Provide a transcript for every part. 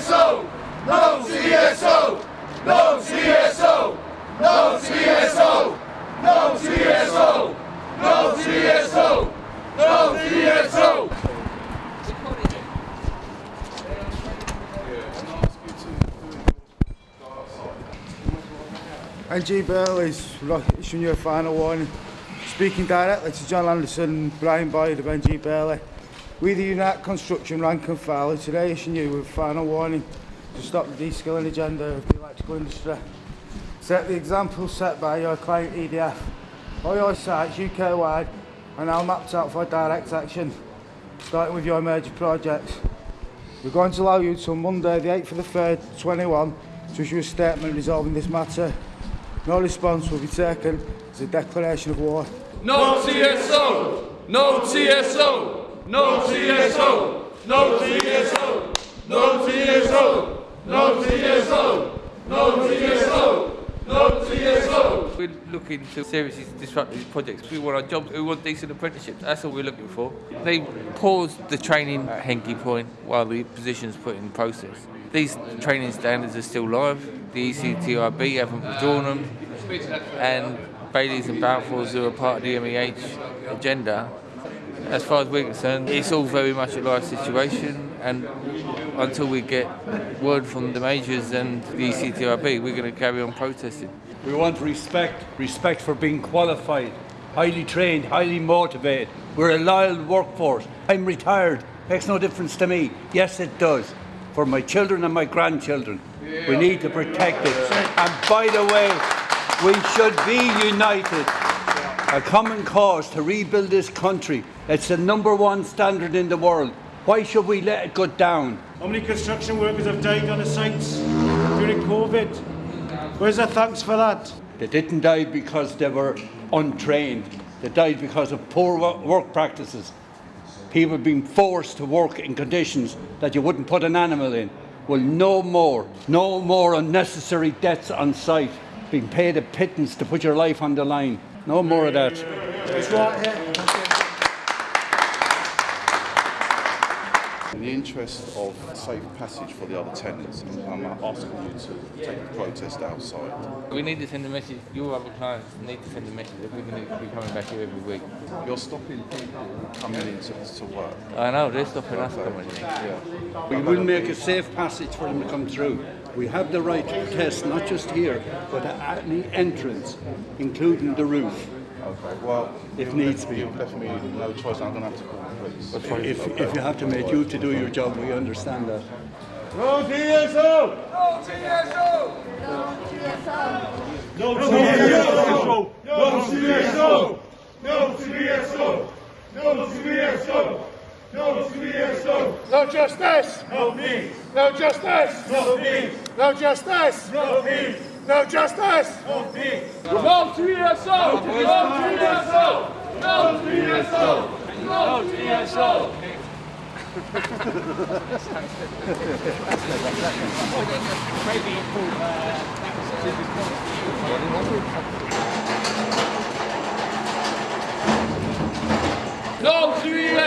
No CSO! No CSO! No CSO! No CSO! No CSO! No CSO! No CSO! NG Bailey's issuing you a final warning. Speaking directly to John Anderson Brian Boyd of NG Bailey. We the Unite Construction rank and file today issuing you with a final warning to stop the de-skilling agenda of the electrical industry. Set the example set by your client EDF. All your sites UK-wide are now mapped out for direct action, starting with your major projects. We're going to allow you till Monday the 8th of the 3rd, 21 to issue a statement resolving this matter. No response will be taken as a declaration of war. No CSO! No CSO! No CSO! No CSO! No CSO! No CSO! No CSO! No CSO! We're looking to seriously disrupt these projects. We want our jobs, we want decent apprenticeships. That's all we're looking for. They paused the training at Hinkley Point while the position's put in process. These training standards are still live. The ECITB haven't withdrawn them. And Baileys and Balfours, who are part of the MEH agenda, as far as we're concerned, it's all very much a live situation. And until we get word from the majors and the ECITB, we're going to carry on protesting. We want respect, respect for being qualified, highly trained, highly motivated. We're a loyal workforce. I'm retired, makes no difference to me. Yes, it does. For my children and my grandchildren, we need to protect it. And by the way, we should be united. A common cause to rebuild this country. It's the number one standard in the world. Why should we let it go down? How many construction workers have died on the sites during COVID? Where's the thanks for that? They didn't die because they were untrained. They died because of poor work practices. People being forced to work in conditions that you wouldn't put an animal in. Well, no more. No more unnecessary deaths on site. Being paid a pittance to put your life on the line. No more of that. It's right here. In the interest of safe passage for the other tenants, I'm asking you to take the protest outside. We need to send a message. Your other clients need to send a message that we're going to be coming back here every week. You're stopping people coming into to work. I know they're stopping us coming in. Yeah. We will make a safe passage for them to come through. We have the right to protest, not just here, but at any entrance, including the roof. Okay. Well, If needs be. you've left me no choice. I'm going to have to call the police. If, if you have to make you to do your job, we understand that. No DSO! No CSO! No CSO! No CSO! No CSO! No CSO! No CSO! No justice! No peace! No justice! No peace! No justice! No peace! No justice! No peace! No CSO! No CSO! No CSO! No CSO! No CSO!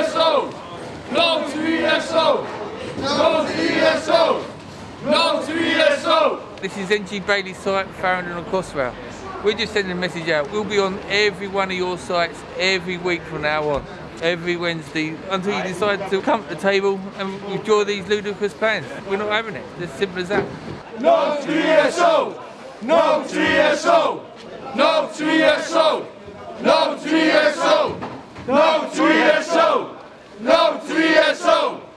No CSO! No CSO! No CSO! This is NG Bailey site, Farringdon and Crossrail. We're just sending a message out. We'll be on every one of your sites every week from now on. Every Wednesday until you decide to come to the table and withdraw these ludicrous plans. We're not having it. It's as simple as that. No CSO! No CSO! No CSO! No CSO! No CSO!